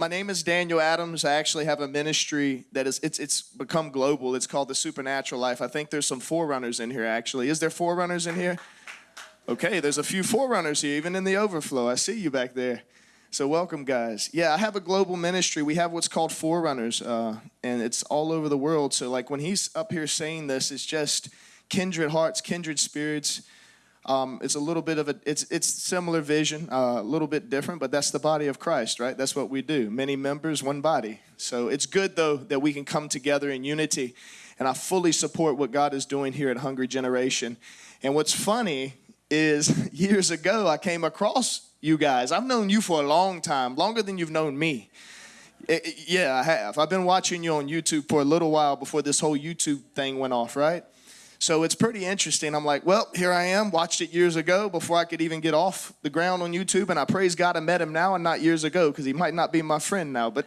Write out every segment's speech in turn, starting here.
My name is Daniel Adams. I actually have a ministry that is it's it's become global. It's called the Supernatural Life. I think there's some forerunners in here actually. Is there forerunners in here? Okay, there's a few forerunners here, even in the overflow. I see you back there. So welcome, guys. Yeah, I have a global ministry. We have what's called forerunners, uh, and it's all over the world. So like when he's up here saying this, it's just kindred hearts, kindred spirits um, it's a little bit of a, it's, it's similar vision, uh, a little bit different, but that's the body of Christ, right? That's what we do. Many members, one body. So it's good though that we can come together in unity. And I fully support what God is doing here at Hungry Generation. And what's funny is years ago I came across you guys. I've known you for a long time, longer than you've known me. It, it, yeah, I have. I've been watching you on YouTube for a little while before this whole YouTube thing went off, right? So it's pretty interesting. I'm like, well, here I am. Watched it years ago before I could even get off the ground on YouTube. And I praise God I met him now and not years ago because he might not be my friend now. But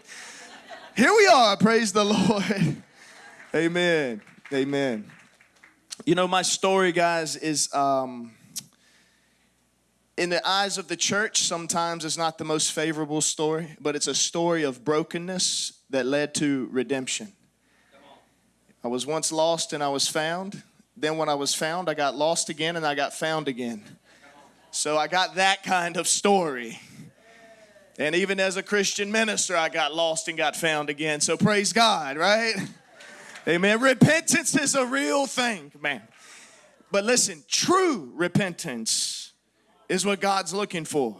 here we are. Praise the Lord. Amen. Amen. You know, my story, guys, is um, in the eyes of the church, sometimes it's not the most favorable story, but it's a story of brokenness that led to redemption. I was once lost and I was found. Then when I was found, I got lost again and I got found again. So I got that kind of story. And even as a Christian minister, I got lost and got found again. So praise God, right? Amen. Repentance is a real thing, man. But listen, true repentance is what God's looking for.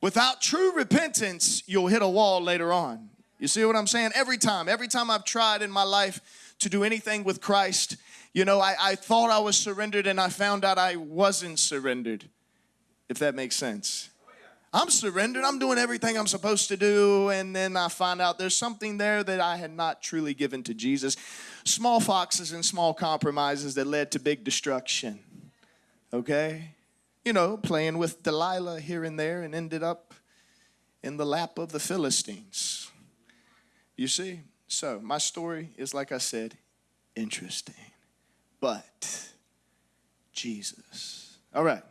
Without true repentance, you'll hit a wall later on. You see what I'm saying? Every time, every time I've tried in my life to do anything with Christ, you know, I, I thought I was surrendered and I found out I wasn't surrendered, if that makes sense. I'm surrendered. I'm doing everything I'm supposed to do. And then I find out there's something there that I had not truly given to Jesus. Small foxes and small compromises that led to big destruction. Okay? You know, playing with Delilah here and there and ended up in the lap of the Philistines. You see? So, my story is, like I said, interesting but Jesus. All right.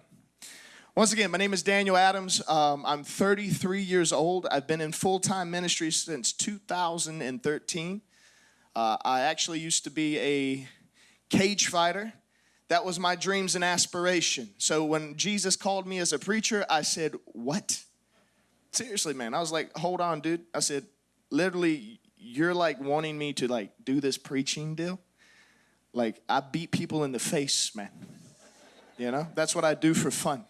Once again, my name is Daniel Adams. Um, I'm 33 years old. I've been in full time ministry since 2013. Uh, I actually used to be a cage fighter. That was my dreams and aspiration. So when Jesus called me as a preacher, I said, What? Seriously, man. I was like, Hold on, dude. I said, Literally, you're like wanting me to like do this preaching deal? Like, I beat people in the face, man. You know, that's what I do for fun.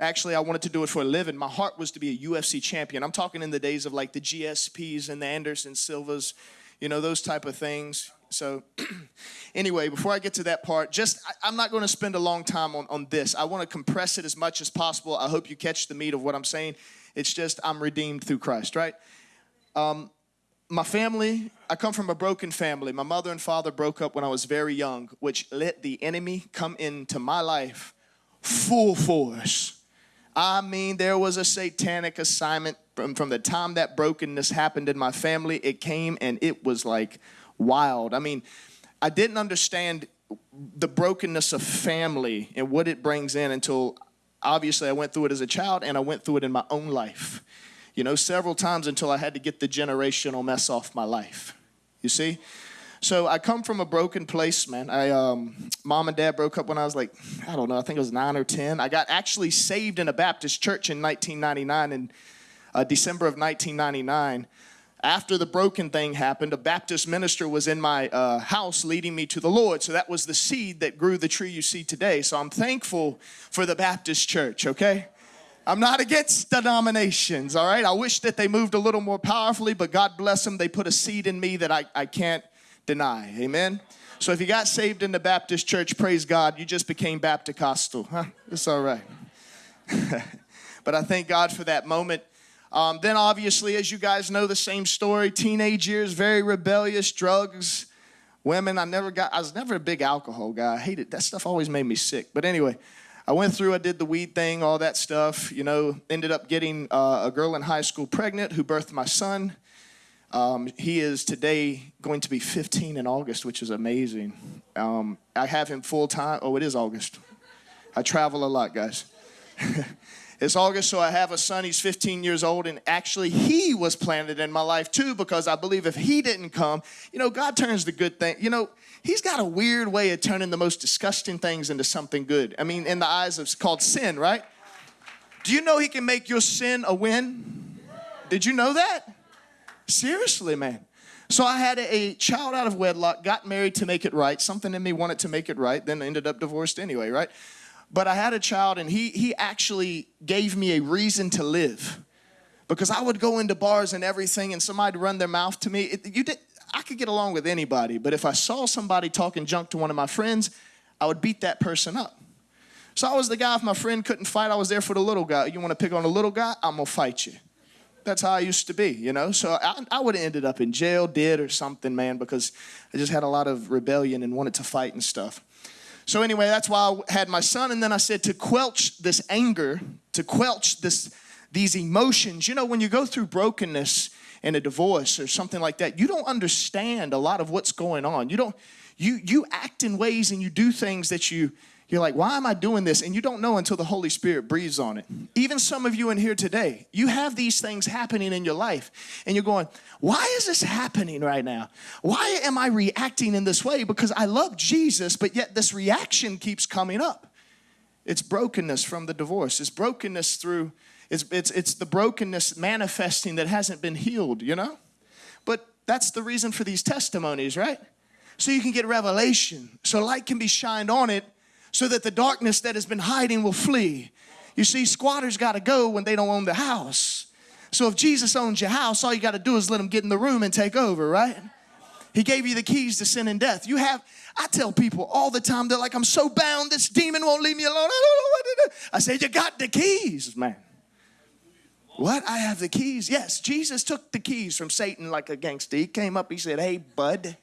Actually, I wanted to do it for a living. My heart was to be a UFC champion. I'm talking in the days of like the GSPs and the Anderson Silvas, you know, those type of things. So, anyway, before I get to that part, just I, am not going to spend a long time on, on this. I want to compress it as much as possible. I hope you catch the meat of what I'm saying. It's just I'm redeemed through Christ, right? Um, my family, I come from a broken family. My mother and father broke up when I was very young, which let the enemy come into my life full force. I mean, there was a satanic assignment from, from the time that brokenness happened in my family. It came and it was like wild. I mean, I didn't understand the brokenness of family and what it brings in until obviously I went through it as a child and I went through it in my own life you know, several times until I had to get the generational mess off my life. You see? So I come from a broken place, man. I um, mom and dad broke up when I was like, I don't know, I think it was nine or ten. I got actually saved in a Baptist church in 1999, in uh, December of 1999. After the broken thing happened, a Baptist minister was in my uh, house leading me to the Lord. So that was the seed that grew the tree you see today. So I'm thankful for the Baptist church, okay? I'm not against denominations, all right? I wish that they moved a little more powerfully, but God bless them. They put a seed in me that I, I can't deny. Amen? So if you got saved in the Baptist church, praise God, you just became Baptist-costal. Huh? It's all right. but I thank God for that moment. Um, then obviously, as you guys know, the same story, teenage years, very rebellious, drugs, women. I never got, I was never a big alcohol guy. I hated, that stuff always made me sick. But anyway, I went through, I did the weed thing, all that stuff, you know, ended up getting uh, a girl in high school pregnant who birthed my son. Um, he is today going to be 15 in August, which is amazing. Um, I have him full time. Oh, it is August. I travel a lot, guys. It's August, so I have a son. He's 15 years old, and actually, he was planted in my life too because I believe if he didn't come, you know, God turns the good thing. You know, He's got a weird way of turning the most disgusting things into something good. I mean, in the eyes of called sin, right? Do you know He can make your sin a win? Did you know that? Seriously, man. So I had a child out of wedlock, got married to make it right. Something in me wanted to make it right, then ended up divorced anyway, right? But I had a child, and he, he actually gave me a reason to live. Because I would go into bars and everything, and somebody'd run their mouth to me. It, you did, I could get along with anybody, but if I saw somebody talking junk to one of my friends, I would beat that person up. So I was the guy, if my friend couldn't fight, I was there for the little guy. You want to pick on a little guy? I'm to fight you. That's how I used to be, you know? So I, I would have ended up in jail, dead, or something, man, because I just had a lot of rebellion and wanted to fight and stuff. So anyway, that's why I had my son. And then I said to quelch this anger, to quelch this, these emotions. You know, when you go through brokenness in a divorce or something like that, you don't understand a lot of what's going on. You don't, you, you act in ways and you do things that you, you're like, why am I doing this? And you don't know until the Holy Spirit breathes on it. Even some of you in here today, you have these things happening in your life, and you're going, why is this happening right now? Why am I reacting in this way? Because I love Jesus, but yet this reaction keeps coming up. It's brokenness from the divorce, it's brokenness through, it's, it's, it's the brokenness manifesting that hasn't been healed, you know? But that's the reason for these testimonies, right? So you can get revelation, so light can be shined on it so that the darkness that has been hiding will flee. You see, squatters got to go when they don't own the house. So if Jesus owns your house, all you got to do is let him get in the room and take over, right? He gave you the keys to sin and death. You have, I tell people all the time, they're like, I'm so bound, this demon won't leave me alone. I don't know what to do. I say, You got the keys, man. What? I have the keys. Yes, Jesus took the keys from Satan like a gangster. He came up, he said, Hey, bud,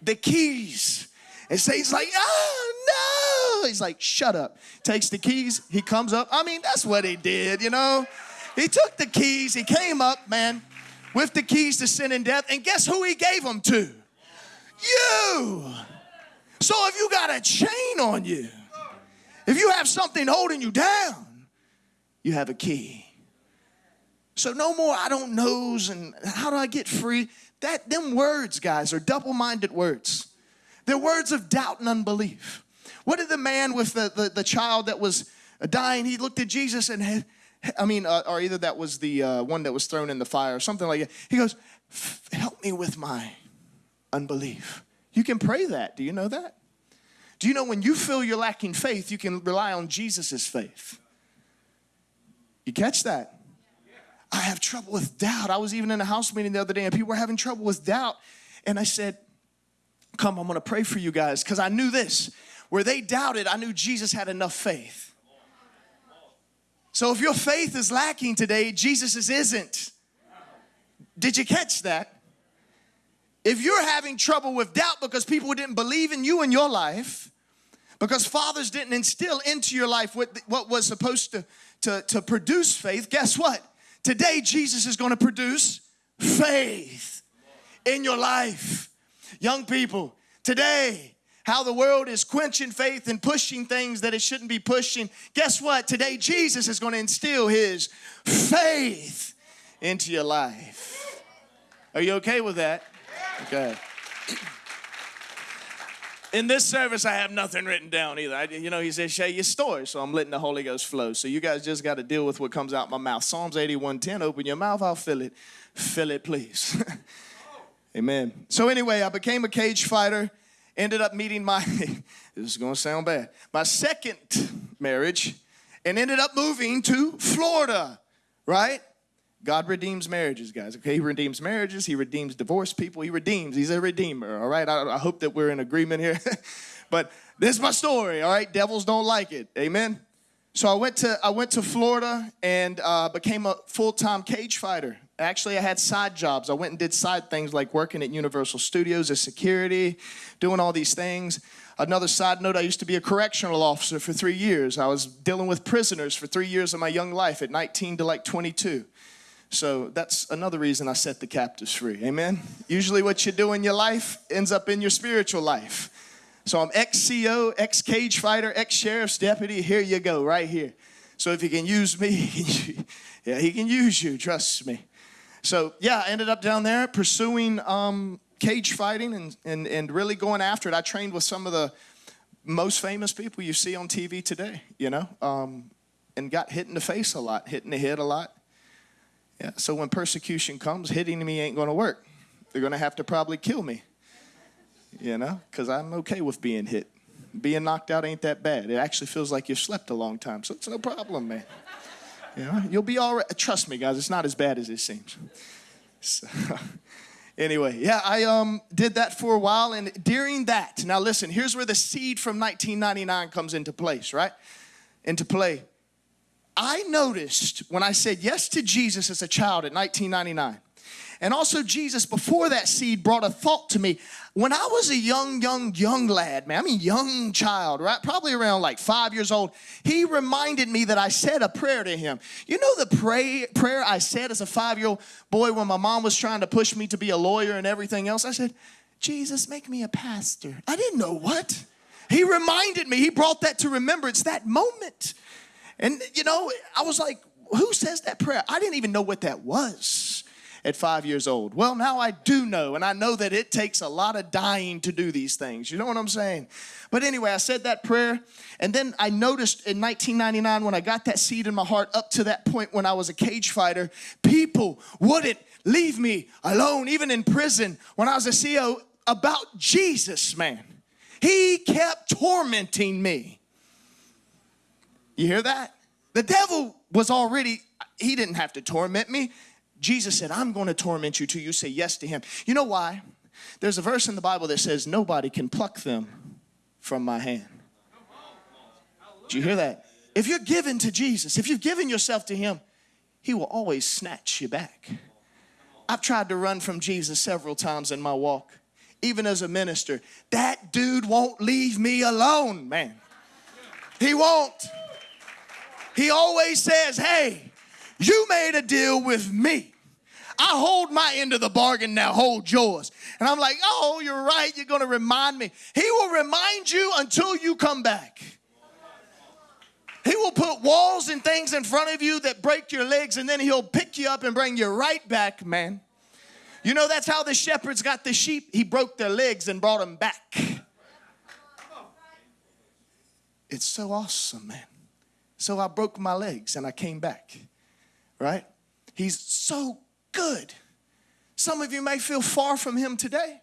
the keys. And Satan's like, Oh, no He's like, shut up. Takes the keys. He comes up. I mean, that's what he did, you know? He took the keys. He came up, man, with the keys to sin and death. And guess who he gave them to? You. So if you got a chain on you, if you have something holding you down, you have a key. So no more I don't knows and how do I get free? That them words, guys, are double-minded words. They're words of doubt and unbelief. What did the man with the, the, the child that was dying, he looked at Jesus and, I mean, uh, or either that was the uh, one that was thrown in the fire or something like that. He goes, help me with my unbelief. You can pray that. Do you know that? Do you know when you feel you're lacking faith, you can rely on Jesus' faith? You catch that? I have trouble with doubt. I was even in a house meeting the other day and people were having trouble with doubt. And I said, Come, I'm gonna pray for you guys because I knew this. Where they doubted, I knew Jesus had enough faith. So if your faith is lacking today, Jesus isn't. Did you catch that? If you're having trouble with doubt because people didn't believe in you in your life, because fathers didn't instill into your life what, what was supposed to, to, to produce faith, guess what? Today, Jesus is going to produce faith in your life. Young people, today, how the world is quenching faith and pushing things that it shouldn't be pushing. Guess what? Today, Jesus is going to instill his faith into your life. Are you okay with that? Okay. In this service, I have nothing written down either. I, you know, he says, share your story. So I'm letting the Holy Ghost flow. So you guys just got to deal with what comes out my mouth. Psalms 81:10. Open your mouth, I'll fill it. Fill it, please. Amen. So anyway, I became a cage fighter ended up meeting my, this is gonna sound bad, my second marriage, and ended up moving to Florida, right? God redeems marriages, guys. Okay, He redeems marriages. He redeems divorced people. He redeems. He's a redeemer. All right. I, I hope that we're in agreement here. but this is my story. All right. Devils don't like it. Amen. So I went to I went to Florida and uh, became a full time cage fighter. Actually, I had side jobs. I went and did side things like working at Universal Studios as security, doing all these things. Another side note, I used to be a correctional officer for three years. I was dealing with prisoners for three years of my young life, at 19 to like 22. So that's another reason I set the captives free. Amen. Usually, what you do in your life ends up in your spiritual life. So I'm ex CO, ex cage fighter, ex sheriff's deputy. Here you go, right here. So if he can use me, yeah, he can use you, trust me. So yeah, I ended up down there pursuing um, cage fighting and, and, and really going after it. I trained with some of the most famous people you see on TV today, you know, um, and got hit in the face a lot, hit in the head a lot. Yeah, so when persecution comes, hitting me ain't to work. They're to have to probably kill me, you know, because I'm okay with being hit. Being knocked out ain't that bad. It actually feels like you've slept a long time, so it's no problem, man. You know, you'll be all right. Trust me, guys, it's not as bad as it seems. So, anyway, yeah, I um, did that for a while, and during that, now listen, here's where the seed from 1999 comes into place, right? Into play. I noticed when I said yes to Jesus as a child in 1999, and also, Jesus, before that seed, brought a thought to me. When I was a young, young, young lad, man, I mean, young child, right? Probably around like five years old, he reminded me that I said a prayer to him. You know the pray, prayer I said as a five year old boy when my mom was trying to push me to be a lawyer and everything else? I said, Jesus, make me a pastor. I didn't know what. He reminded me, he brought that to remembrance, that moment. And, you know, I was like, who says that prayer? I didn't even know what that was at five years old? Well, now I do know, and I know that it takes a lot of dying to do these things. You know what I'm saying? But anyway, I said that prayer, and then I noticed in 1999 when I got that seed in my heart up to that point when I was a cage fighter, people wouldn't leave me alone, even in prison when I was a CO, about Jesus, man. He kept tormenting me. You hear that? The devil was already, he didn't have to torment me. Jesus said, I'm going to torment you till you say yes to him. You know why? There's a verse in the Bible that says, Nobody can pluck them from my hand. Do you hear that? If you're given to Jesus, if you've given yourself to him, he will always snatch you back. I've tried to run from Jesus several times in my walk, even as a minister. That dude won't leave me alone, man. He won't. He always says, Hey, you made a deal with me. I hold my end of the bargain now, hold yours. And I'm like, oh, you're right, you're gonna remind me. He will remind you until you come back. He will put walls and things in front of you that break your legs, and then he'll pick you up and bring you right back, man. You know, that's how the shepherds got the sheep. He broke their legs and brought them back. It's so awesome, man. So I broke my legs and I came back right? He's so good. Some of you may feel far from him today.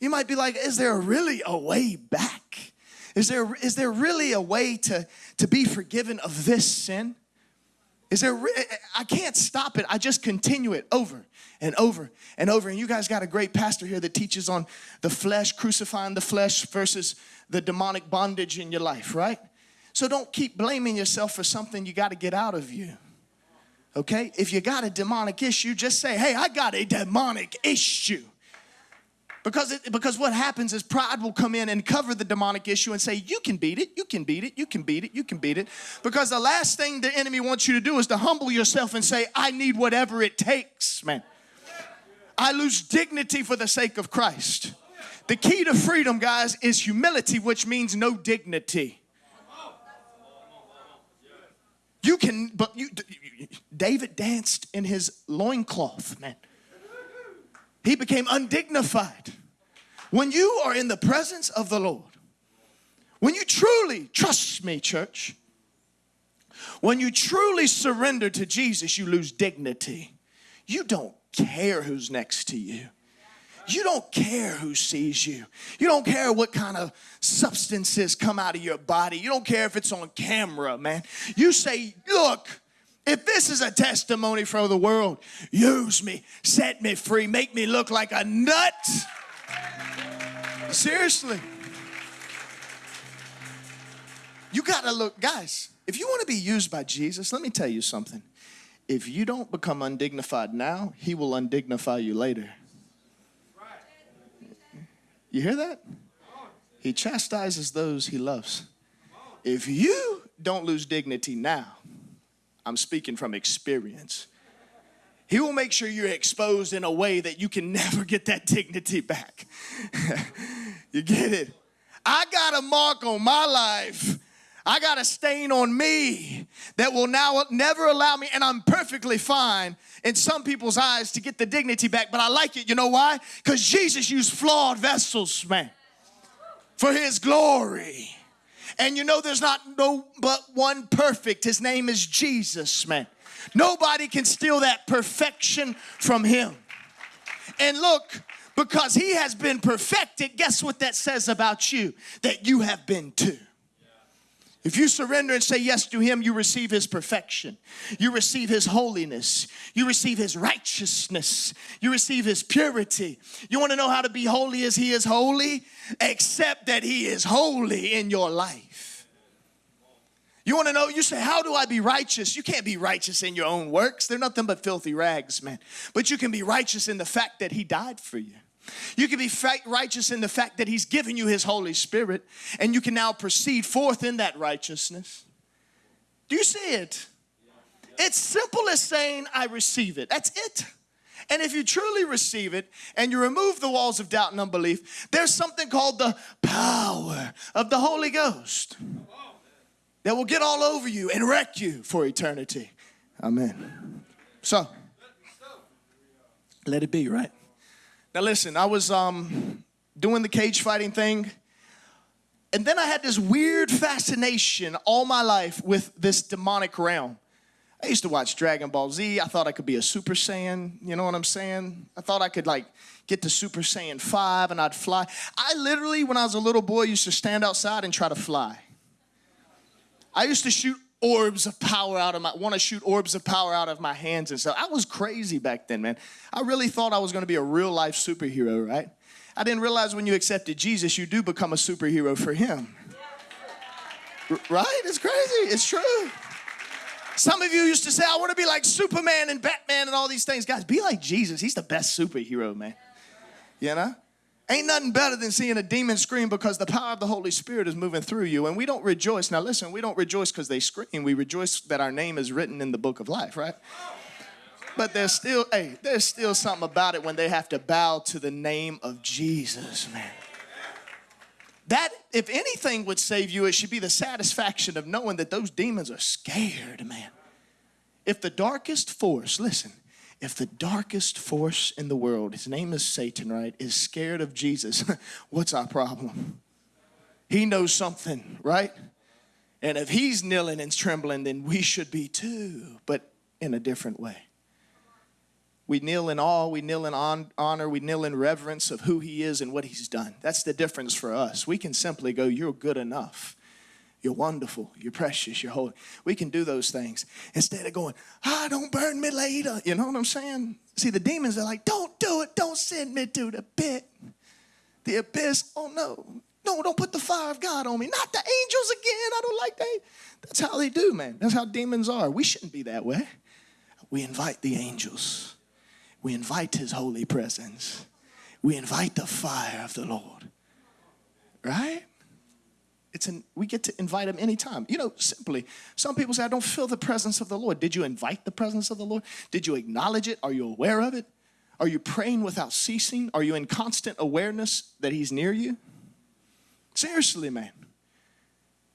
You might be like, is there really a way back? Is there, is there really a way to, to be forgiven of this sin? Is there, I can't stop it. I just continue it over and over and over. And you guys got a great pastor here that teaches on the flesh, crucifying the flesh versus the demonic bondage in your life, right? So don't keep blaming yourself for something you got to get out of you. Okay? If you got a demonic issue, just say, hey, I got a demonic issue. Because, it, because what happens is pride will come in and cover the demonic issue and say, You can beat it, you can beat it, you can beat it, you can beat it. Because the last thing the enemy wants you to do is to humble yourself and say, I need whatever it takes, man. I lose dignity for the sake of Christ. The key to freedom, guys, is humility, which means no dignity. You can, but you, David danced in his loincloth, man. He became undignified. When you are in the presence of the Lord, when you truly, trust me, church, when you truly surrender to Jesus, you lose dignity. You don't care who's next to you. You don't care who sees you. You don't care what kind of substances come out of your body. You don't care if it's on camera, man. You say, Look, if this is a testimony for the world, use me, set me free, make me look like a nut. Seriously. You got to look, guys, if you want to be used by Jesus, let me tell you something. If you don't become undignified now, he will undignify you later. You hear that? He chastises those he loves. If you don't lose dignity now, I'm speaking from experience. He will make sure you're exposed in a way that you can never get that dignity back. you get it? I got a mark on my life. I got a stain on me that will now never allow me, and I'm perfectly fine in some people's eyes to get the dignity back, but I like it. You know why? Because Jesus used flawed vessels, man, for his glory. And you know, there's not no but one perfect. His name is Jesus, man. Nobody can steal that perfection from him. And look, because he has been perfected, guess what that says about you? That you have been too. If you surrender and say yes to Him, you receive His perfection. You receive His holiness. You receive His righteousness. You receive His purity. You want to know how to be holy as He is holy? Accept that He is holy in your life. You want to know, you say, How do I be righteous? You can't be righteous in your own works. They're nothing but filthy rags, man. But you can be righteous in the fact that He died for you. You can be righteous in the fact that He's given you His Holy Spirit, and you can now proceed forth in that righteousness. Do you see it? It's simple as saying, I receive it. That's it. And if you truly receive it and you remove the walls of doubt and unbelief, there's something called the power of the Holy Ghost that will get all over you and wreck you for eternity. Amen. So, let it be, right? Now listen, I was um, doing the cage fighting thing, and then I had this weird fascination all my life with this demonic realm. I used to watch Dragon Ball Z. I thought I could be a Super Saiyan. You know what I'm saying? I thought I could like get to Super Saiyan 5 and I'd fly. I literally, when I was a little boy, used to stand outside and try to fly. I used to shoot orbs of power out of my want to shoot orbs of power out of my hands and stuff. I was crazy back then, man. I really thought I was going to be a real life superhero, right? I didn't realize when you accepted Jesus, you do become a superhero for him. R- right? It's crazy. It's true. Some of you used to say, I want to be like Superman and Batman and all these things. Guys, be like Jesus. He's the best superhero, man. You know? Ain't nothing better than seeing a demon scream because the power of the Holy Spirit is moving through you. And we don't rejoice. Now, listen, we don't rejoice because they scream. We rejoice that our name is written in the book of life, right? But there's still, hey, there's still something about it when they have to bow to the name of Jesus, man. That, if anything would save you, it should be the satisfaction of knowing that those demons are scared, man. If the darkest force, listen, if the darkest force in the world, his name is Satan, right, is scared of Jesus, what's our problem? He knows something, right? And if he's kneeling and trembling, then we should be too, but in a different way. We kneel in awe, we kneel in honor, we kneel in reverence of who he is and what he's done. That's the difference for us. We can simply go, You're good enough. You're wonderful. You're precious. You're holy. We can do those things instead of going, ah, don't burn me later. You know what I'm saying? See, the demons are like, don't do it. Don't send me to the pit. The abyss. Oh, no. No, don't put the fire of God on me. Not the angels again. I don't like that. That's how they do, man. That's how demons are. We shouldn't be that way. We invite the angels. We invite his holy presence. We invite the fire of the Lord. Right? It's an, we get to invite him anytime. You know, simply, some people say, I don't feel the presence of the Lord. Did you invite the presence of the Lord? Did you acknowledge it? Are you aware of it? Are you praying without ceasing? Are you in constant awareness that he's near you? Seriously, man.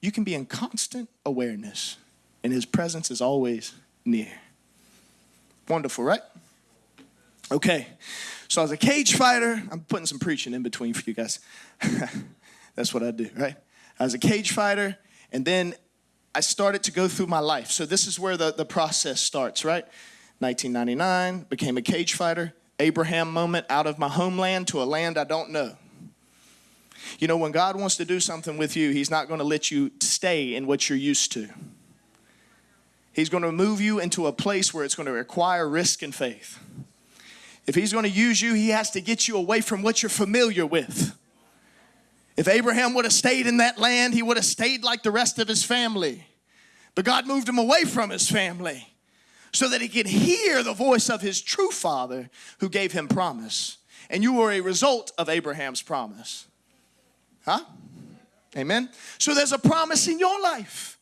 You can be in constant awareness, and his presence is always near. Wonderful, right? Okay, so as a cage fighter, I'm putting some preaching in between for you guys. That's what I do, right? I was a cage fighter, and then I started to go through my life. So this is where the, the process starts, right? 1999, became a cage fighter. Abraham moment out of my homeland to a land I don't know. You know, when God wants to do something with you, He's not going to let you stay in what you're used to. He's going to move you into a place where it's going to require risk and faith. If He's going to use you, He has to get you away from what you're familiar with. If Abraham would have stayed in that land, he would have stayed like the rest of his family. But God moved him away from his family so that he could hear the voice of his true father who gave him promise. And you were a result of Abraham's promise. Huh? Amen. So there's a promise in your life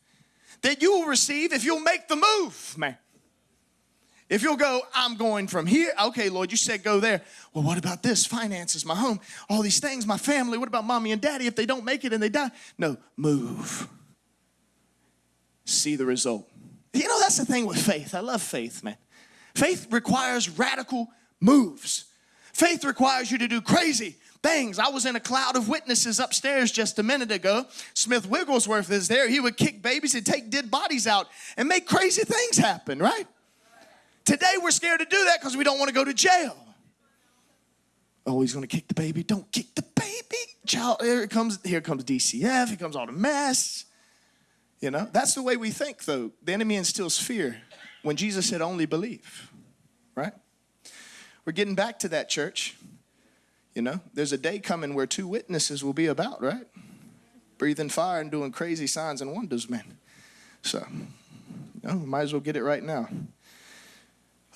that you will receive if you'll make the move, man. If you'll go, I'm going from here. Okay, Lord, you said go there. Well, what about this? Finances, my home, all these things, my family. What about mommy and daddy if they don't make it and they die? No, move. see the result. You know, that's the thing with faith. I love faith, man. Faith requires radical moves. Faith requires you to do crazy things. I was in a cloud of witnesses upstairs just a minute ago. Smith Wigglesworth is there. He would kick babies and take dead bodies out and make crazy things happen, right? Today we're scared to do that because we don't want to go to jail. Oh, he's going to kick the baby. Don't kick the baby. Child, here it comes here comes DCF. Here comes all the mess. You know, that's the way we think, though. The enemy instills fear when Jesus said, only believe, right? We're getting back to that, church. You know, there's a day coming where two witnesses will be about, right? Breathing fire and doing crazy signs and wonders, man. So, you know, might as well get it right now.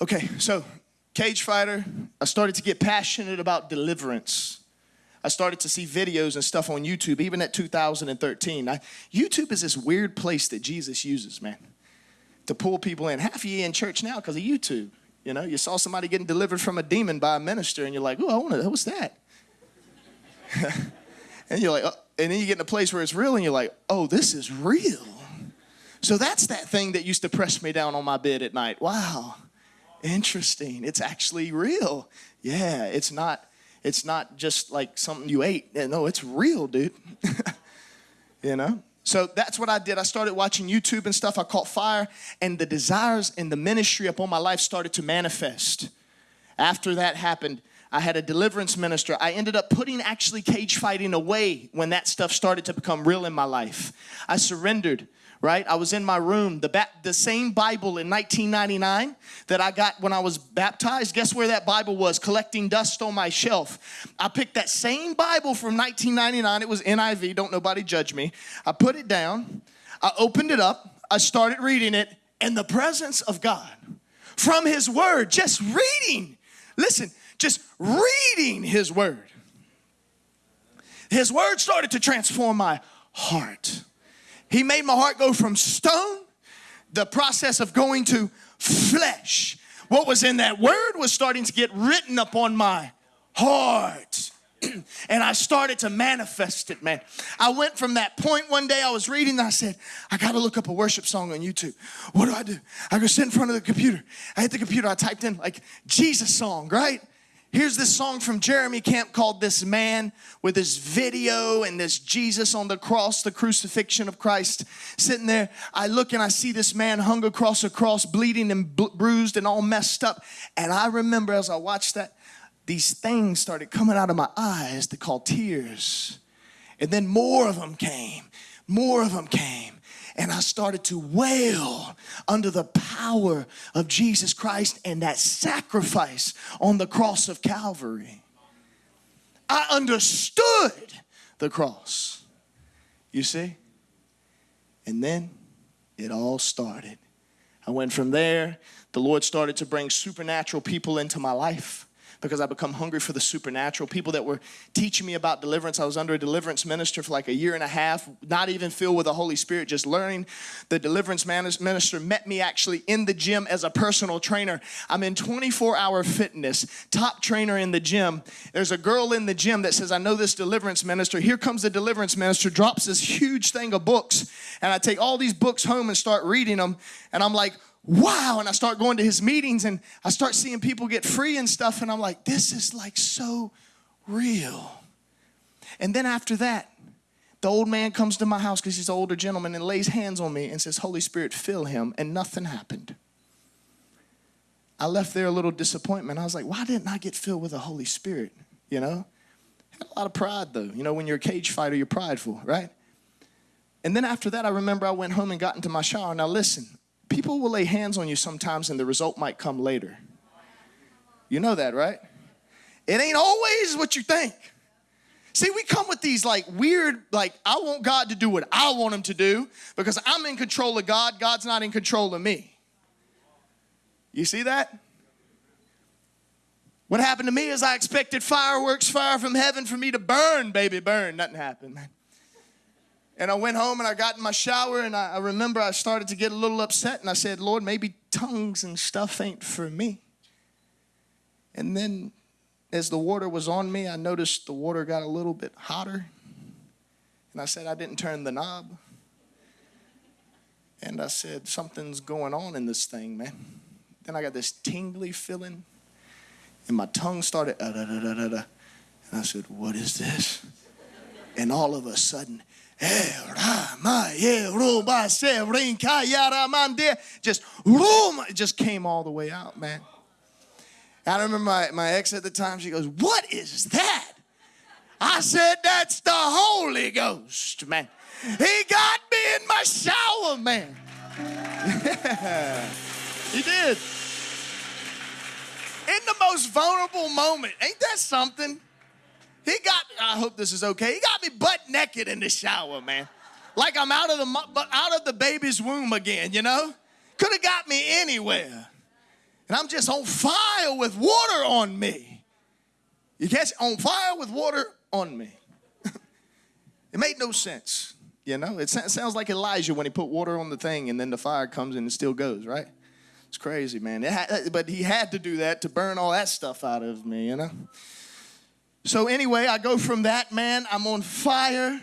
Okay, so cage fighter, I started to get passionate about deliverance. I started to see videos and stuff on YouTube, even at 2013. I, YouTube is this weird place that Jesus uses, man, to pull people in. Half of you in church now because of YouTube. You know, you saw somebody getting delivered from a demon by a minister, and you're like, oh, I want to, what's that? and you're like, oh, and then you get in a place where it's real, and you're like, oh, this is real. So that's that thing that used to press me down on my bed at night. Wow, interesting. It's actually real. Yeah, it's not it's not just like something you ate. No, it's real, dude. you know? So that's what I did. I started watching YouTube and stuff. I caught fire, and the desires and the ministry upon my life started to manifest. After that happened, I had a deliverance minister. I ended up putting actually cage fighting away when that stuff started to become real in my life. I surrendered right? I was in my room, the, the same Bible in 1999 that I got when I was baptized. Guess where that Bible was? Collecting dust on my shelf. I picked that same Bible from 1999. It was NIV, don't nobody judge me. I put it down, I opened it up, I started reading it, and the presence of God from His Word, just reading, listen, just reading His Word. His Word started to transform my heart. He made my heart go from stone, the process of going to flesh. What was in that word was starting to get written upon my heart. and I started to manifest it, man. I went from that point one day I was reading I said, I gotta look up a worship song on YouTube. What do I do? I go sit in front of the computer. I hit the computer, I typed in like Jesus song, right? Here's this song from Jeremy Camp called This Man with this video and this Jesus on the cross, the crucifixion of Christ sitting there. I look and I see this man hung across a cross, bleeding and bruised and all messed up. And I remember as I watched that, these things started coming out of my eyes that called tears. And then more of them came, more of them came and I started to wail under the power of Jesus Christ and that sacrifice on the cross of Calvary. I understood the cross. You see? And then it all started. I went from there. The Lord started to bring supernatural people into my life because I become hungry for the supernatural. People that were teaching me about deliverance. I was under a deliverance minister for like a year and a half, not even filled with the Holy Spirit, just learning. The deliverance minister met me actually in the gym as a personal trainer. I'm in 24 hour fitness, top trainer in the gym. There's a girl in the gym that says, I know this deliverance minister. Here comes the deliverance minister, drops this huge thing of books. And I take all these books home and start reading them. And I'm like, wow. And I start going to his meetings and I start seeing people get free and stuff. And I'm like, this is like so real. And then after that, the old man comes to my house because he's an older gentleman and lays hands on me and says, Holy Spirit, fill him. And nothing happened. I left there a little disappointment. I was like, why didn't I get filled with the Holy Spirit? You know? Had a lot of pride though. You know, when you're a cage fighter, you're prideful, right? And then after that, I remember I went home and got into my shower. Now listen, people will lay hands on you sometimes and the result might come later. You know that, right? It ain't always what you think. See, we come with these like weird, like, I want God to do what I want Him to do because I'm in control of God, God's not in control of me. You see that? What happened to me is I expected fireworks, fire from heaven for me to burn, baby, burn. Nothing happened, man. And I went home and I got in my shower and I, I remember I started to get a little upset and I said, Lord, maybe tongues and stuff ain't for me. And then as the water was on me, I noticed the water got a little bit hotter. And I said, I didn't turn the knob. And I said, Something's going on in this thing, man. Then I got this tingly feeling, and my tongue started, uh, da, da, da, da, da. and I said, What is this? And all of a sudden, just it just came all the way out, man. I remember my, my ex at the time, she goes, What is that? I said, That's the Holy Ghost, man. He got me in my shower, man. he did. In the most vulnerable moment. Ain't that something? He got, I hope this is okay. He got me butt naked in the shower, man. Like I'm out of the out of the baby's womb again, you know? Could have got me anywhere. And I'm just on fire with water on me. You catch on fire with water on me. it made no sense. You know, it sounds like Elijah when he put water on the thing and then the fire comes and it still goes, right? It's crazy, man. But he had to do that to burn all that stuff out of me, you know? So, anyway, I go from that, man, I'm on fire.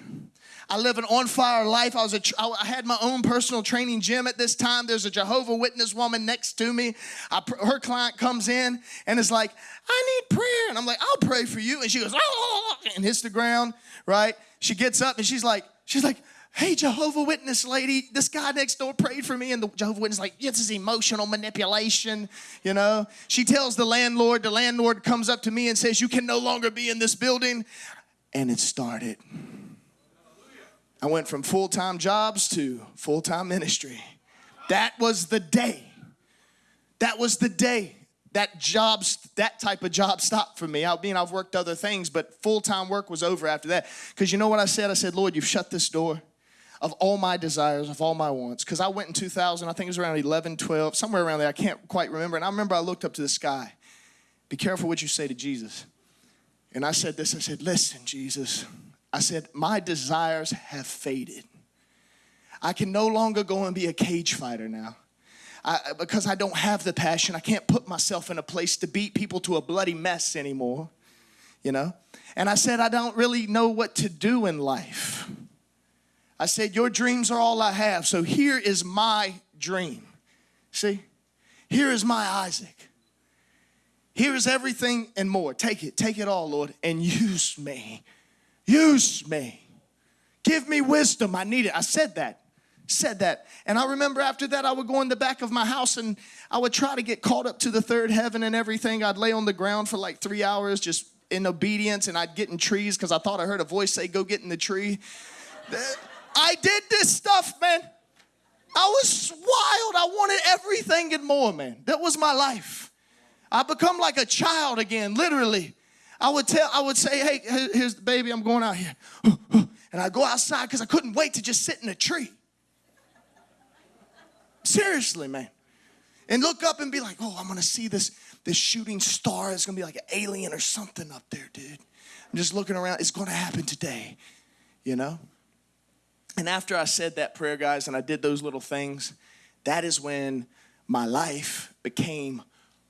I live an on fire life. I was a, I had my own personal training gym at this time. There's a Jehovah Witness woman next to me. I, her client comes in and is like, "I need prayer," and I'm like, "I'll pray for you." And she goes, "Oh," and hits the ground. Right? She gets up and she's like, she's like, hey, Jehovah Witness lady, this guy next door prayed for me. And the Jehovah Witness like, this is emotional manipulation, you know. She tells the landlord, the landlord comes up to me and says, you can no longer be in this building. And it started. I went from full-time jobs to full-time ministry. That was the day. That was the day that jobs that type of job stopped for me i mean i've worked other things but full-time work was over after that because you know what i said i said lord you've shut this door of all my desires, of all my wants. Because I went in 2000, I think it was around 11, 12, somewhere around there. I can't quite remember. And I remember I looked up to the sky. Be careful what you say to Jesus. And I said this I said, Listen, Jesus. I said, My desires have faded. I can no longer go and be a cage fighter now. I, because I don't have the passion. I can't put myself in a place to beat people to a bloody mess anymore, you know? And I said, I don't really know what to do in life. I said, Your dreams are all I have. So here is my dream. See? Here is my Isaac. Here is everything and more. Take it, take it all, Lord, and use me. Use me. Give me wisdom. I need it. I said that. Said that. And I remember after that, I would go in the back of my house and I would try to get caught up to the third heaven and everything. I'd lay on the ground for like three hours just in obedience and I'd get in trees because I thought I heard a voice say, Go get in the tree. I did this stuff, man. I was wild. I wanted everything and more, man. That was my life. I become like a child again, literally. I would tell, I would say, hey, here's the baby, I'm going out here. And I go outside because I couldn't wait to just sit in a tree. Seriously, man. And look up and be like, oh, I'm gonna see this, this shooting star. It's gonna be like an alien or something up there, dude. I'm just looking around. It's gonna happen today, you know? And after I said that prayer, guys, and I did those little things, that is when my life became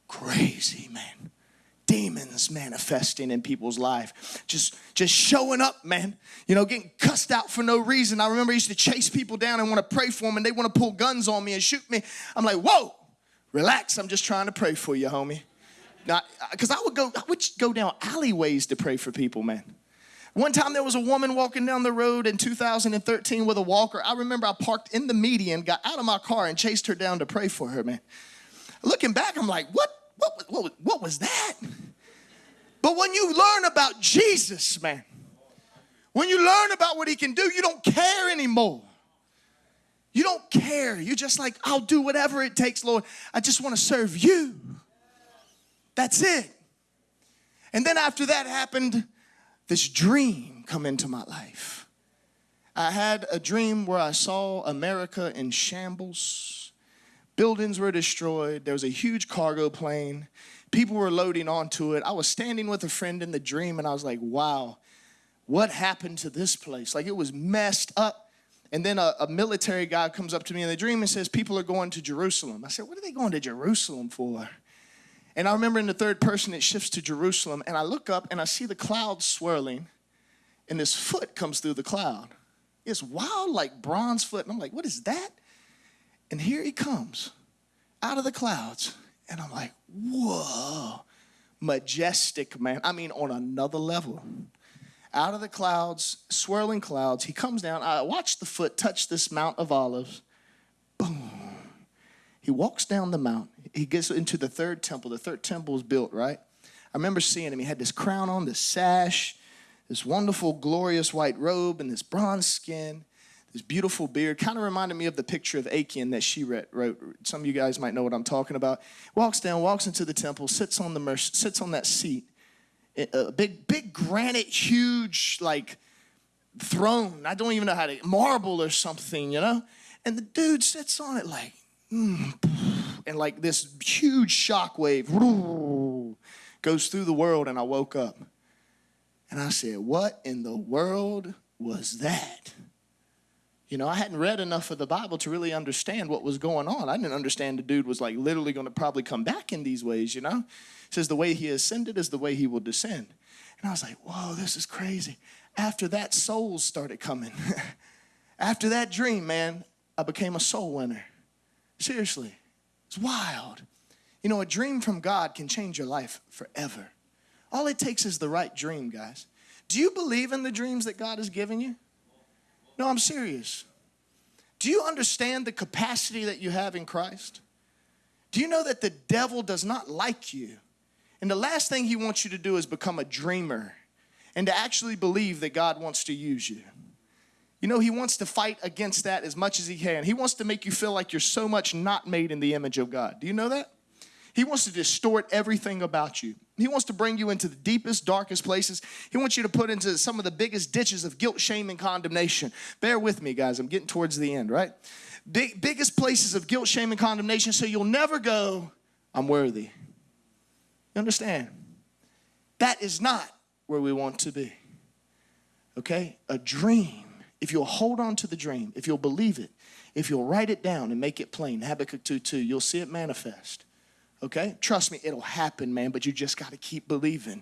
crazy, man. Demons manifesting in people's life, just just showing up, man. You know, getting cussed out for no reason. I remember I used to chase people down and want to pray for them, and they want to pull guns on me and shoot me. I'm like, whoa, relax. I'm just trying to pray for you, homie. Not because I would go, I would go down alleyways to pray for people, man. One time there was a woman walking down the road in 2013 with a walker. I remember I parked in the median, got out of my car, and chased her down to pray for her, man. Looking back, I'm like, what, what, what, what was that? But when you learn about Jesus, man, when you learn about what he can do, you don't care anymore. You don't care. You're just like, I'll do whatever it takes, Lord. I just want to serve you. That's it. And then after that happened, this dream come into my life. I had a dream where I saw America in shambles. Buildings were destroyed. There was a huge cargo plane. People were loading onto it. I was standing with a friend in the dream and I was like, wow, what happened to this place? Like it was messed up. And then a, a, military guy comes up to me in the dream and says, People are going to Jerusalem. I said, What are they going to Jerusalem for? And I remember in the third person, it shifts to Jerusalem, and I look up and I see the cloud swirling, and this foot comes through the cloud. It's wild, like bronze foot. And I'm like, what is that? And here he comes out of the clouds. And I'm like, whoa, majestic man. I mean, on another level. Out of the clouds, swirling clouds, he comes down. I watch the foot touch this Mount of Olives. Boom. He walks down the mount. He gets into the third temple. The third temple was built, right? I remember seeing him. He had this crown on, this sash, this wonderful, glorious white robe, and this bronze skin this beautiful beard. Kind of reminded me of the picture of Akiane that she wrote. Some of you guys might know what I'm talking about. Walks down, walks into the temple, sits on the sits on that seat, a big, big granite, huge like throne. I don't even know how to marble or something, you know. And the dude sits on it like, mm, and like this huge shockwave goes through the world. And I woke up, and I said, "What in the world was that?" You know, I hadn't read enough of the Bible to really understand what was going on. I didn't understand the dude was like literally going to probably come back in these ways, you know? It says the way he ascended is the way he will descend. And I was like, whoa, this is crazy. After that, souls started coming. After that dream, man, I became a soul winner. Seriously, it's wild. You know, a dream from God can change your life forever. All it takes is the right dream, guys. Do you believe in the dreams that God has given you? No, I'm serious. Do you understand the capacity that you have in Christ? Do you know that the devil does not like you? And the last thing he wants you to do is become a dreamer and to actually believe that God wants to use you. You know, he wants to fight against that as much as he can. He wants to make you feel like you're so much not made in the image of God. Do you know that? He wants to distort everything about you. He wants to bring you into the deepest, darkest places. He wants you to put into some of the biggest ditches of guilt, shame, and condemnation. Bear with me, guys. I'm getting towards the end, right? Big, biggest places of guilt, shame, and condemnation so you'll never go, I'm worthy. You understand? That is not where we want to be. Okay? A dream. If you'll hold on to the dream, if you'll believe it, if you'll write it down and make it plain, Habakkuk 2 2, you'll see it manifest. Okay? Trust me, it'll happen, man, but you just got to keep believing.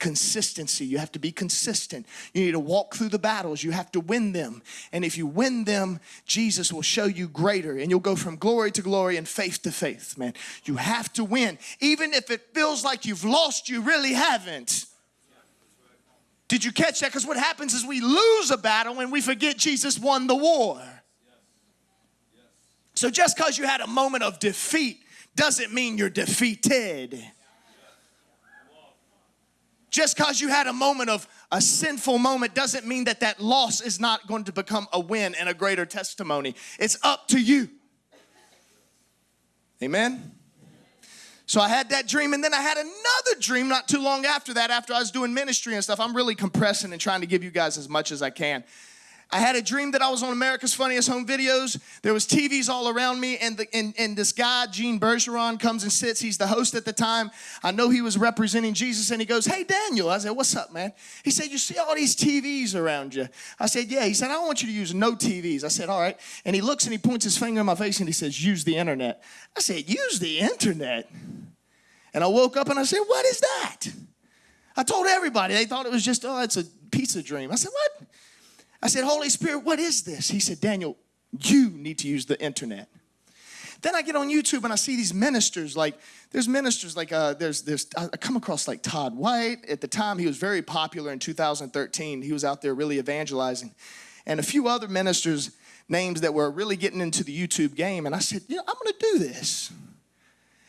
Consistency, you have to be consistent. You need to walk through the battles, you have to win them. And if you win them, Jesus will show you greater, and you'll go from glory to glory and faith to faith, man. You have to win. Even if it feels like you've lost, you really haven't. Did you catch that? Because what happens is we lose a battle and we forget Jesus won the war. So just because you had a moment of defeat, doesn't mean you're defeated. Just because you had a moment of a sinful moment doesn't mean that that loss is not going to become a win and a greater testimony. It's up to you. Amen. So I had that dream, and then I had another dream not too long after that, after I was doing ministry and stuff. I'm really compressing and trying to give you guys as much as I can. I had a dream that I was on America's Funniest Home Videos. There was TVs all around me, and, the, and, and this guy, Gene Bergeron, comes and sits. He's the host at the time. I know he was representing Jesus, and he goes, hey, Daniel. I said, what's up, man? He said, you see all these TVs around you? I said, yeah. He said, I don't want you to use no TVs. I said, all right. And he looks and he points his finger in my face, and he says, use the internet. I said, use the internet? And I woke up and I said, what is that? I told everybody. They thought it was just, oh, it's a pizza dream. I said, what? I said, Holy Spirit, what is this? He said, Daniel, you need to use the internet. Then I get on YouTube and I see these ministers. Like, there's ministers like uh, there's there's I come across like Todd White. At the time, he was very popular in 2013. He was out there really evangelizing, and a few other ministers names that were really getting into the YouTube game. And I said, I'm going to do this.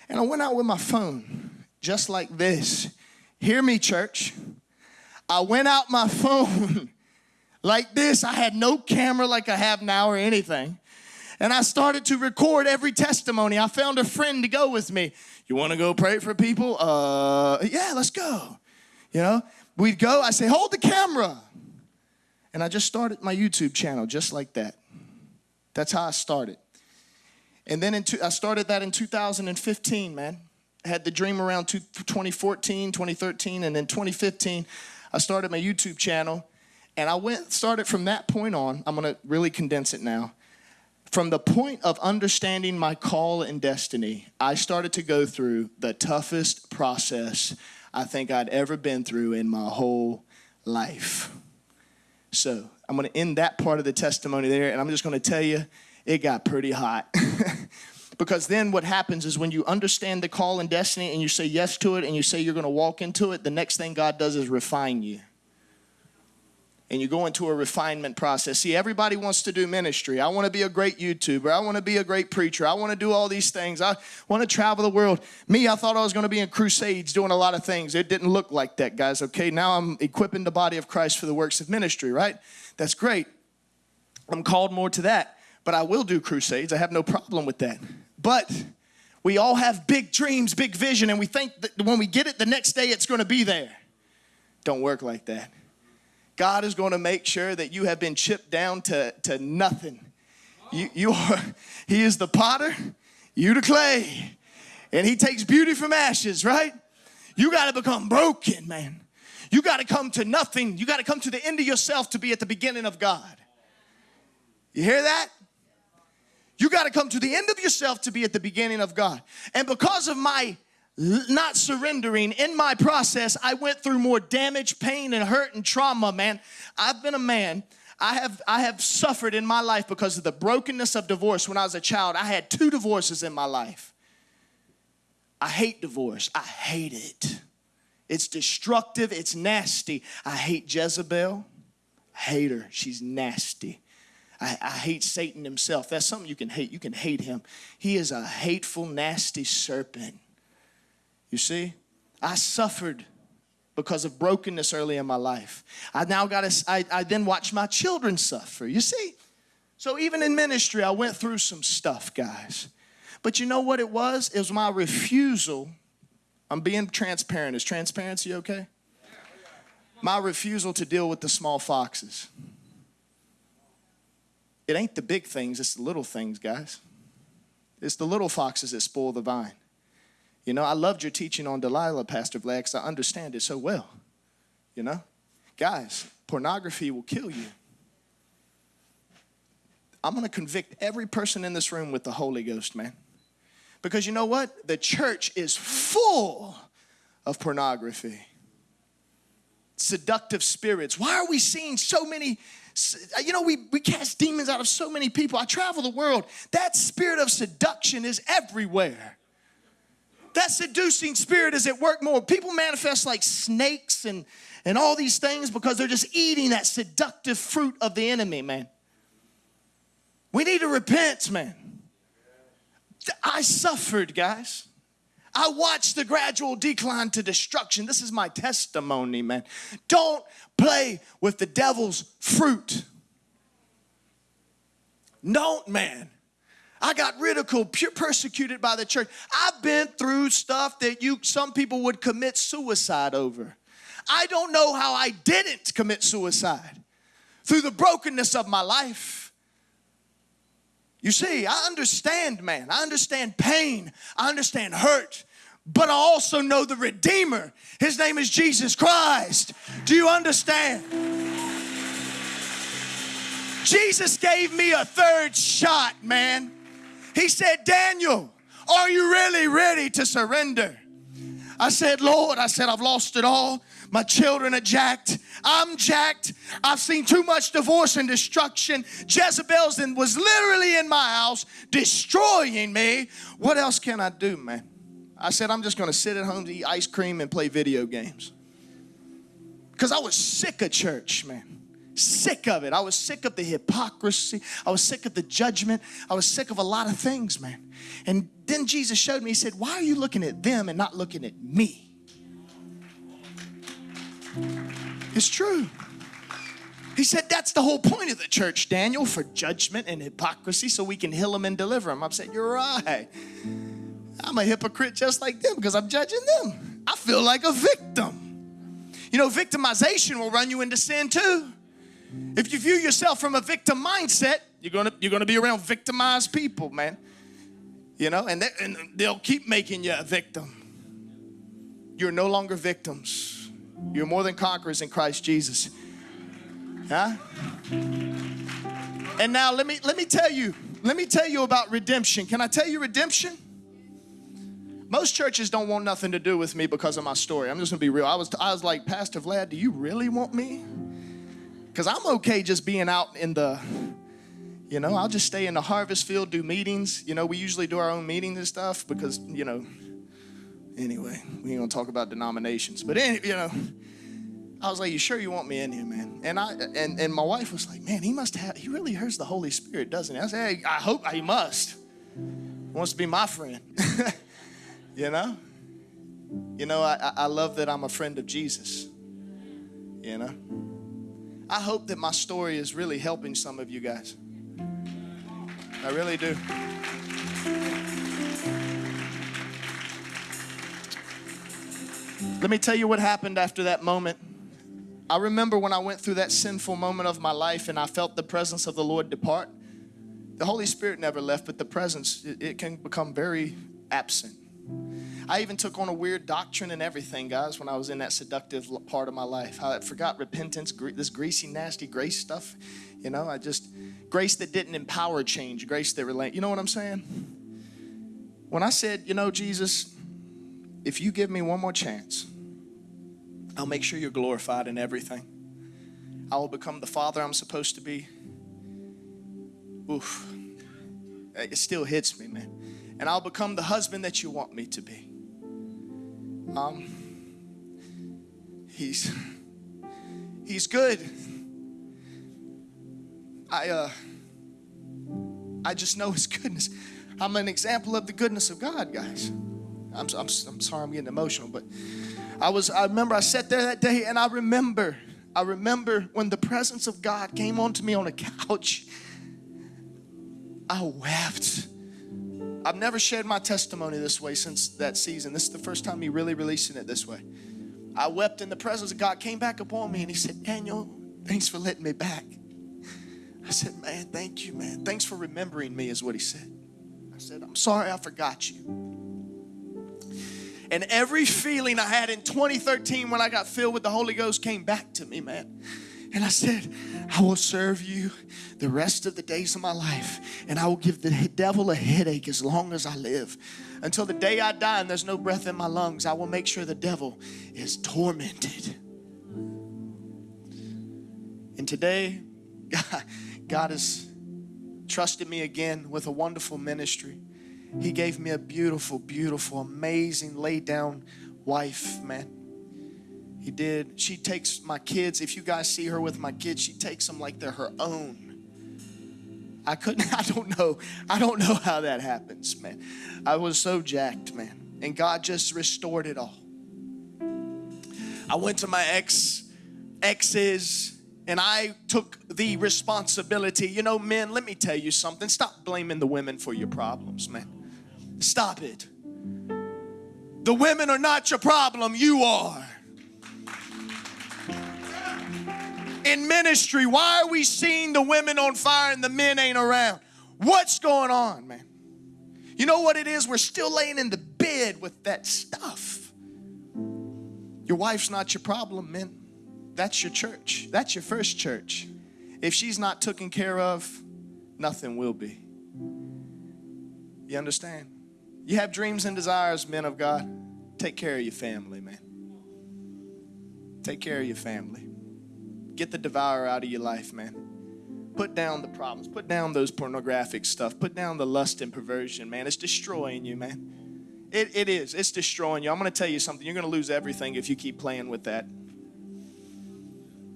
And I went out with my phone just like this. Hear me, church. I went out my phone like this. I had no camera like I have now or anything. And I started to record every testimony. I found a friend to go with me. You want to go pray for people? Uh, yeah, let's go. You know, we'd go. I say, hold the camera. And I just started my YouTube channel just like that. That's how I started. And then two, I started that in 2015, man. I had the dream around 2014, 2013, and then 2015, I started my YouTube channel. And I went started from that point on. I'm going to really condense it now. From the point of understanding my call and destiny, I started to go through the toughest process I think I'd ever been through in my whole life. So I'm going to end that part of the testimony there, and I'm just going to tell you it got pretty hot. because then what happens is when you understand the call and destiny and you say yes to it and you say you're going to walk into it, the next thing God does is refine you and you go into a refinement process. See, everybody wants to do ministry. I want to be a great YouTuber. I want to be a great preacher. I want to do all these things. I want to travel the world. Me, I thought I was going to be in crusades doing a lot of things. It didn't look like that, guys, okay? Now I'm equipping the body of Christ for the works of ministry, right? That's great. I'm called more to that. But I will do crusades. I have no problem with that. But we all have big dreams, big vision, and we think that when we get it the next day, it's going to be there. Don't work like that. God is going to make sure that you have been chipped down to, to nothing. You, you are, he is the potter, you the clay. And he takes beauty from ashes, right? You got to become broken, man. You got to come to nothing. You got to come to the end of yourself to be at the beginning of God. You hear that? You got to come to the end of yourself to be at the beginning of God. And because of my not surrendering. In my process i went through more damage pain and hurt and trauma man. I've been a man. I have i have suffered in my life because of the brokenness of divorce. When i was a child i had two divorces in my life. I hate divorce. I hate it. It's destructive. It's nasty. I hate jezebel. I hate her she's nasty. I, I, hate Satan himself. That's something you can hate. You can hate him. He is a hateful, nasty serpent. You see, I suffered because of brokenness early in my life. I now got to, I, I then watch my children suffer. You see? So even in ministry, I went through some stuff, guys. But you know what it was? It was my refusal. I'm being transparent. Is transparency okay? My refusal to deal with the small foxes. It ain't the big things, it's the little things, guys. It's the little foxes that spoil the vine. You know, I loved your teaching on Delilah, Pastor Vlad, because I understand it so well. You know? Guys, pornography will kill you. I'm going to convict every person in this room with the Holy Ghost, man. Because you know what? The church is full of pornography, seductive spirits. Why are we seeing so many? You know, we, we cast demons out of so many people. I travel the world. That spirit of seduction is everywhere. That seducing spirit is at work more. People manifest like snakes and, and all these things because they're just eating that seductive fruit of the enemy, man. We need to repent, man. I suffered, guys. I watched the gradual decline to destruction. This is my testimony, man. Don't play with the devil's fruit. Don't, man. I got ridiculed, persecuted by the church. I've been through stuff that you some people would commit suicide over. I don't know how I didn't commit suicide through the brokenness of my life. You see, I understand, man. I understand pain. I understand hurt. But I also know the Redeemer. His name is Jesus Christ. Do you understand? Jesus gave me a third shot, man. He said, Daniel, are you really ready to surrender? I said, Lord, I said, I've lost it all. My children are jacked. I'm jacked. I've seen too much divorce and destruction. Jezebel's and was literally in my house destroying me. What else can I do, man? I said, I'm just going to sit at home to eat ice cream and play video games. Because I was sick of church, man sick of it. I was sick of the hypocrisy. I was sick of the judgment. I was sick of a lot of things, man. And then Jesus showed me, He said, Why are you looking at them and not looking at me? It's true. He said, That's the whole point of the church, Daniel, for judgment and hypocrisy so we can heal them and deliver them. I said, You're right. I'm a hypocrite just like them because I'm judging them. I feel like a victim. You know, victimization will run you into sin too. If you view yourself from a victim mindset, you're gonna you're gonna be around victimized people, man. You know, and, they, and they'll keep making you a victim. You're no longer victims. You're more than conquerors in Christ Jesus. Huh? And now let me let me tell you, let me tell you about redemption. Can I tell you redemption? Most churches don't want nothing to do with me because of my story. I'm just gonna be real. I was I was like, Pastor Vlad, do you really want me? Because I'm okay just being out in the, You know, I'll just stay in the harvest field, do meetings. You know, we usually do our own meetings and stuff because, you know, anyway, we ain't gonna talk about denominations. But, any, you know, I was like, "You sure you want me in here, man?" And I and, and my wife was like, "Man, he must have. He really hears the Holy Spirit, doesn't he?" I said, "Hey, I hope he must. He wants to be my friend." you know. You know, I, I love that I'm a friend of Jesus. You know. I hope that my story is really helping some of you guys. I really do. Let me tell you what happened after that moment. I remember when I went through that sinful moment of my life and I felt the presence of the Lord depart. The Holy Spirit never left, but the presence, it, can become very absent. I even took on a weird doctrine and everything, guys, when I was in that seductive part of my life. I forgot repentance, this greasy, nasty grace stuff. You know, I just, grace that didn't empower change, grace that relate. You know what I'm saying? When I said, you know, Jesus, if you give me one more chance, I'll make sure you're glorified in everything. I will become the father I'm supposed to be. Oof. It still hits me, man. And I'll become the husband that you want me to be. Um, he's he's good. I uh I just know his goodness. I'm an example of the goodness of God, guys. I'm, I'm, I'm sorry I'm getting emotional, but I was, I remember I sat there that day and I remember, I remember when the presence of God came onto me on a couch. I wept. I've never shared my testimony this way since that season. This is the first time me really releasing it this way. I wept in the presence of God, came back upon me, and He said, Daniel, thanks for letting me back. I said, Man, thank you, man. Thanks for remembering me, is what He said. I said, I'm sorry I forgot you. And every feeling I had in 2013 when I got filled with the Holy Ghost came back to me, man. And I said, I will serve you the rest of the days of my life, and I will give the devil a headache as long as I live. Until the day I die and there's no breath in my lungs, I will make sure the devil is tormented. And today, God has trusted me again with a wonderful ministry. He gave me a beautiful, beautiful, amazing, laid down wife, man. He did. She takes my kids. If you guys see her with my kids, she takes them like they're her own. I couldn't, I don't know. I don't know how that happens, man. I was so jacked, man. And God just restored it all. I went to my ex, exes, and I took the responsibility. You know, men, let me tell you something. Stop blaming the women for your problems, man. Stop it. The women are not your problem, you are. In ministry, why are we seeing the women on fire and the men ain't around? What's going on, man? You know what it is? We're still laying in the bed with that stuff. Your wife's not your problem, man. That's your church. That's your first church. If she's not taken care of, nothing will be. You understand? You have dreams and desires, men of God. Take care of your family, man. Take care of your family. Get the devourer out of your life, man. Put down the problems. Put down those pornographic stuff. Put down the lust and perversion, man. It's destroying you, man. It, it is. It's destroying you. I'm going to tell you something. You're going to lose everything if you keep playing with that.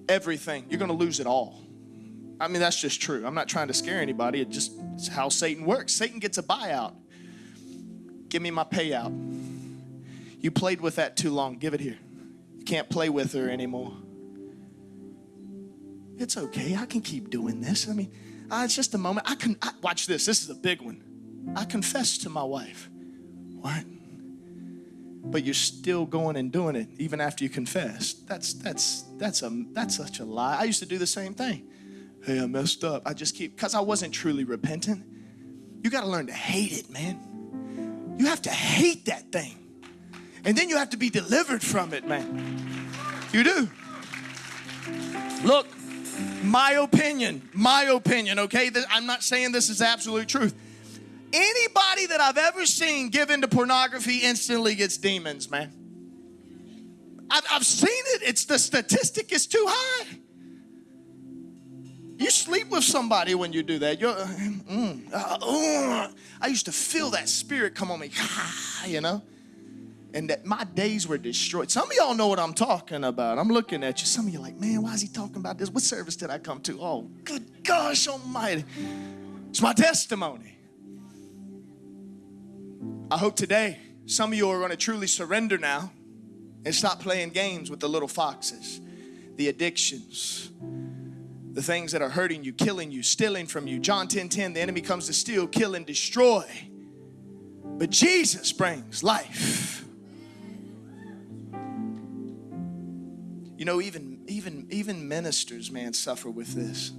Everything. You're going to lose it all. I mean, that's just true. I'm not trying to scare anybody. It just it's how Satan works. Satan gets a buyout. Give me my payout. You played with that too long. Give it here. You can't play with her anymore. It's okay. I can keep doing this. I mean, it's just a moment. I can I, watch this. This is a big one. I confess to my wife. What? But you're still going and doing it even after you confess. That's that's that's a that's such a lie. I used to do the same thing. Hey, I messed up. I just keep because I wasn't truly repentant. You got to learn to hate it, man. You have to hate that thing. And then you have to be delivered from it, man. You do. Look, my opinion, my opinion, okay? I'm not saying this is absolute truth. Anybody that I've ever seen give into pornography instantly gets demons, man. I've, I've seen it. It's the statistic is too high. You sleep with somebody when you do that. You're, mm, uh, uh, I used to feel that spirit come on me, you know? And that my days were destroyed. Some of y'all know what I'm talking about. I'm looking at you. Some of you like, man, why is he talking about this? What service did I come to? Oh, good gosh almighty. It's my testimony. I hope today some of you are going to truly surrender now and stop playing games with the little foxes, the addictions, the things that are hurting you, killing you, stealing from you. John 10 10, the enemy comes to steal, kill, and destroy. But Jesus brings life. You know, even even even ministers, man, suffer with this.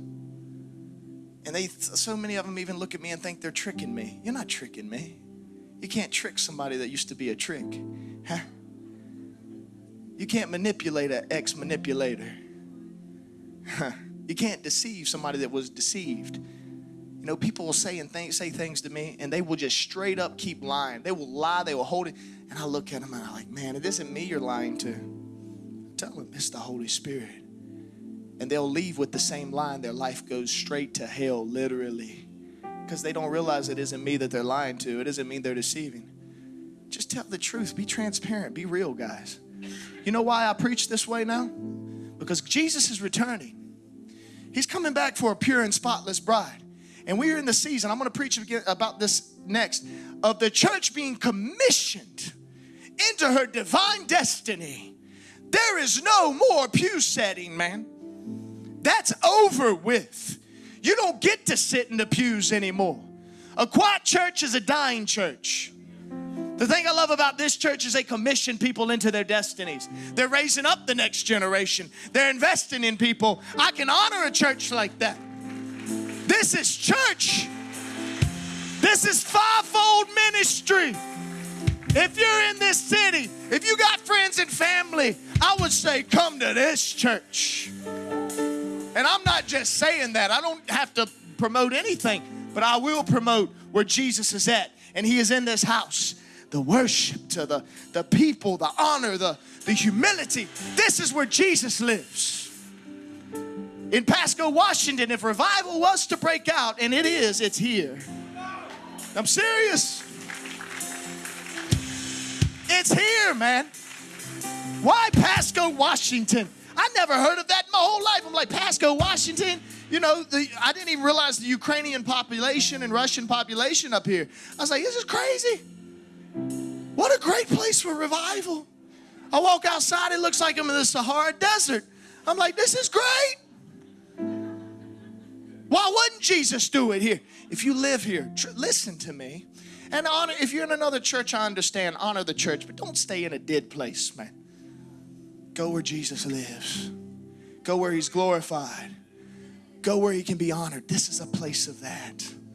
And they so many of them even look at me and think they're tricking me. You're not tricking me. You can't trick somebody that used to be a trick. Huh? You can't manipulate an ex manipulator. Huh? You can't deceive somebody that was deceived. You know, people will say and think, say things to me, and they will just straight up keep lying. They will lie. They will hold it, and I look at them and I'm like, man, it isn't me you're lying to. Tell them it's the Holy Spirit, and they'll leave with the same line. Their life goes straight to hell, literally, because they don't realize it isn't me that they're lying to. It doesn't mean they're deceiving. Just tell the truth. Be transparent. Be real, guys. You know why I preach this way now? Because Jesus is returning. He's coming back for a pure and spotless bride. And we are in the season, I'm going to preach about this next, of the church being commissioned into her divine destiny. There is no more pew setting, man. That's over with. You don't get to sit in the pews anymore. A quiet church is a dying church. The thing I love about this church is they commission people into their destinies. They're raising up the next generation. They're investing in people. I can honor a church like that. This is church. This is fivefold ministry. If you're in this city, if you got friends and family, I would say come to this church. And I'm not just saying that. I don't have to promote anything, but I will promote where Jesus is at. And he is in this house the worship, to the, the people, the honor, the, the humility. This is where Jesus lives. In Pasco, Washington, if revival was to break out, and it is, it's here. I'm serious. It's here, man. Why Pasco, Washington? I never heard of that in my whole life. I'm like, Pasco, Washington? You know, the, I didn't even realize the Ukrainian population and Russian population up here. I was like, this is crazy. What a great place for revival. I walk outside, it looks like I'm in the Sahara Desert. I'm like, this is great. Why wouldn't Jesus do it here? If you live here, listen to me. And honor, if you're in another church, I understand, honor the church, but don't stay in a dead place, man. Go where Jesus lives, go where he's glorified, go where he can be honored. This is a place of that.